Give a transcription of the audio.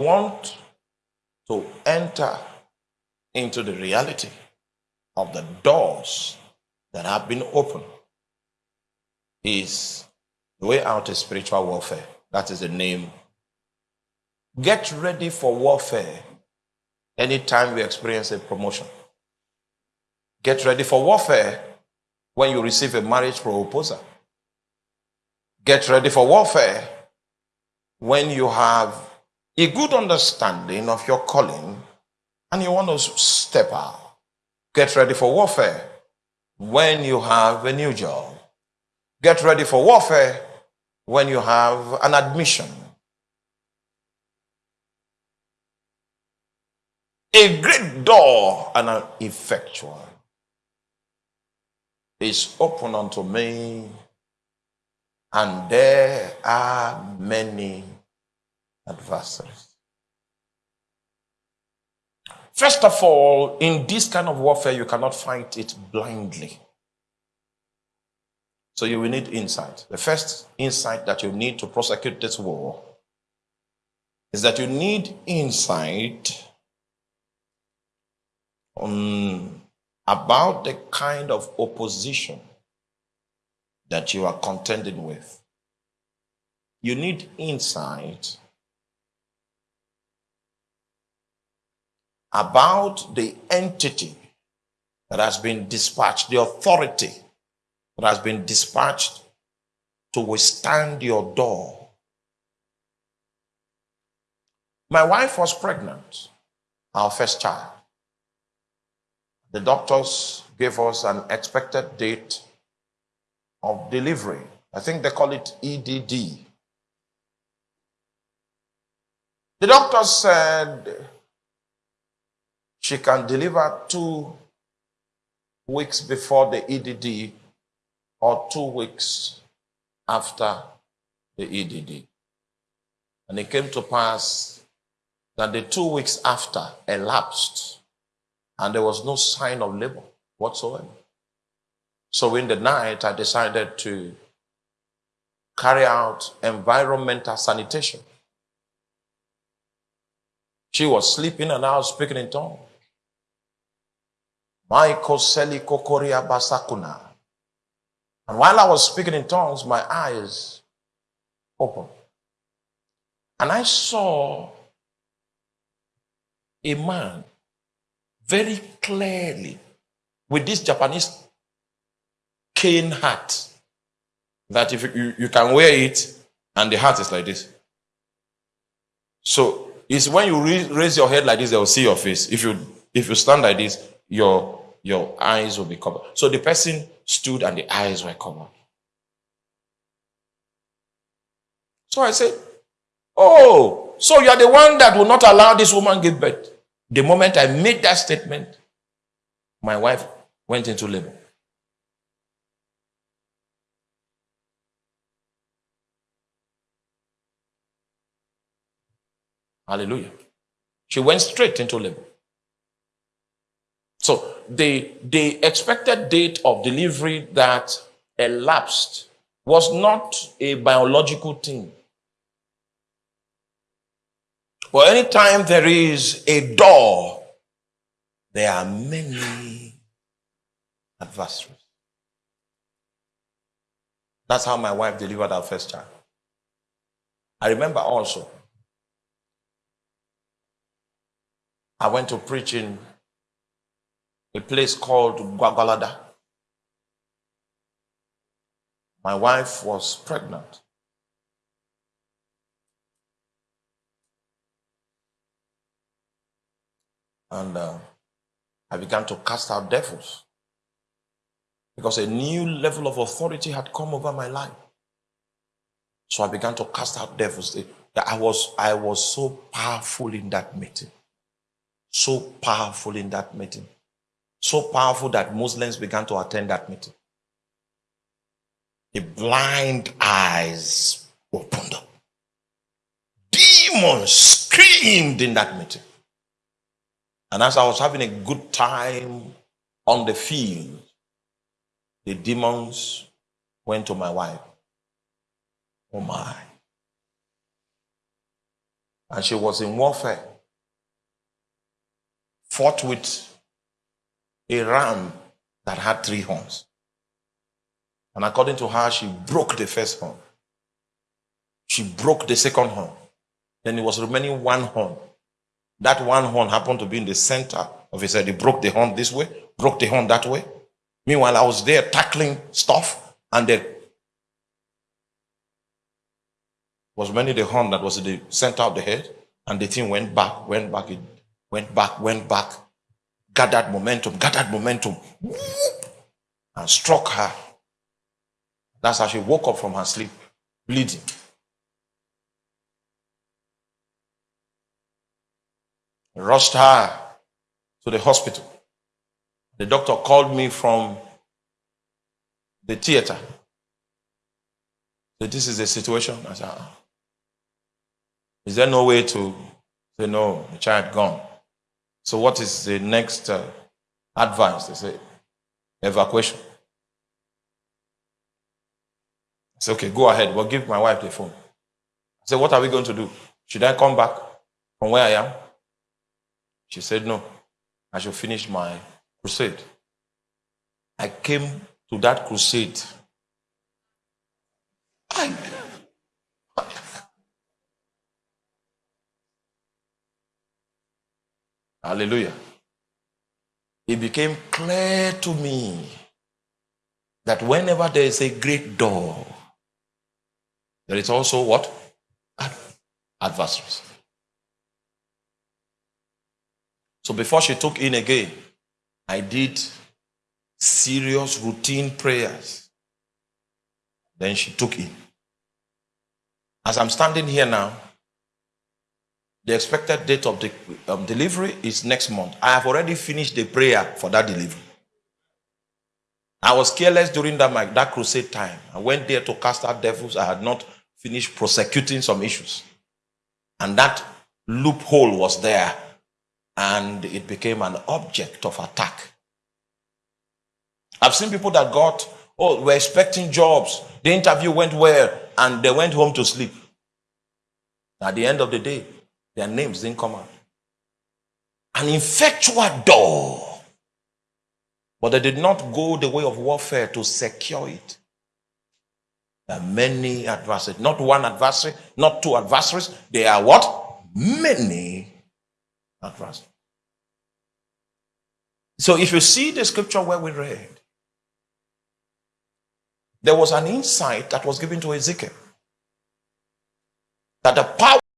want to enter into the reality of the doors that have been opened is the way out is spiritual warfare. That is the name. Get ready for warfare anytime you experience a promotion. Get ready for warfare when you receive a marriage proposal. Get ready for warfare when you have a good understanding of your calling and you want to step out. Get ready for warfare when you have a new job. Get ready for warfare when you have an admission. A great door and an effectual is open unto me, and there are many adversaries. First of all, in this kind of warfare, you cannot fight it blindly. So you will need insight. The first insight that you need to prosecute this war is that you need insight on about the kind of opposition that you are contending with. You need insight about the entity that has been dispatched, the authority that has been dispatched to withstand your door. My wife was pregnant, our first child. The doctors gave us an expected date of delivery. I think they call it EDD. The doctor said she can deliver two weeks before the EDD or two weeks after the EDD. And it came to pass that the two weeks after elapsed and there was no sign of labor whatsoever. So in the night, I decided to carry out environmental sanitation. She was sleeping and I was speaking in tongues. Kokoria Basakuna. And while I was speaking in tongues, my eyes opened. And I saw a man very clearly with this Japanese cane hat that if you, you can wear it and the hat is like this. So it's when you raise your head like this, they will see your face. If you if you stand like this, your your eyes will be covered. So the person stood and the eyes were covered. So I said, Oh, so you are the one that will not allow this woman give birth. The moment I made that statement, my wife went into labor. Hallelujah. She went straight into labor. So the, the expected date of delivery that elapsed was not a biological thing. But anytime there is a door, there are many adversaries. That's how my wife delivered our first child. I remember also, I went to preach in a place called Gwagwalada. My wife was pregnant. And uh, I began to cast out devils because a new level of authority had come over my life. So I began to cast out devils. I was, I was so powerful in that meeting. So powerful in that meeting. So powerful that Muslims began to attend that meeting. The blind eyes opened up. Demons screamed in that meeting. And as I was having a good time on the field, the demons went to my wife. Oh my. and she was in warfare. Fought with a ram that had three horns. And according to her, she broke the first horn. She broke the second horn. Then it was remaining one horn. That one horn happened to be in the center of his head. He broke the horn this way, broke the horn that way. Meanwhile, I was there tackling stuff, and there was many the horn that was in the center of the head, and the thing went back, went back, it went back, went back, gathered momentum, gathered momentum, and struck her. That's how she woke up from her sleep, bleeding. Rushed her to the hospital. The doctor called me from the theater. Said, This is the situation. I said, ah. Is there no way to say, No, the child gone? So, what is the next uh, advice? They say, Evacuation. I said, Okay, go ahead. We'll give my wife the phone. I said, What are we going to do? Should I come back from where I am? She said, No, I should finish my crusade. I came to that crusade. I, Hallelujah. It became clear to me that whenever there is a great door, there is also what? Adversaries. So before she took in again, I did serious routine prayers. Then she took in. As I'm standing here now, the expected date of the um, delivery is next month. I have already finished the prayer for that delivery. I was careless during that, my, that crusade time. I went there to cast out devils. I had not finished prosecuting some issues. And that loophole was there and it became an object of attack. I've seen people that got, oh, we're expecting jobs. The interview went well, and they went home to sleep. At the end of the day, their names didn't come out. An effectual door. But they did not go the way of warfare to secure it. There are many adversaries, not one adversary, not two adversaries. They are what? Many adversaries. So if you see the scripture where we read, there was an insight that was given to Ezekiel that the power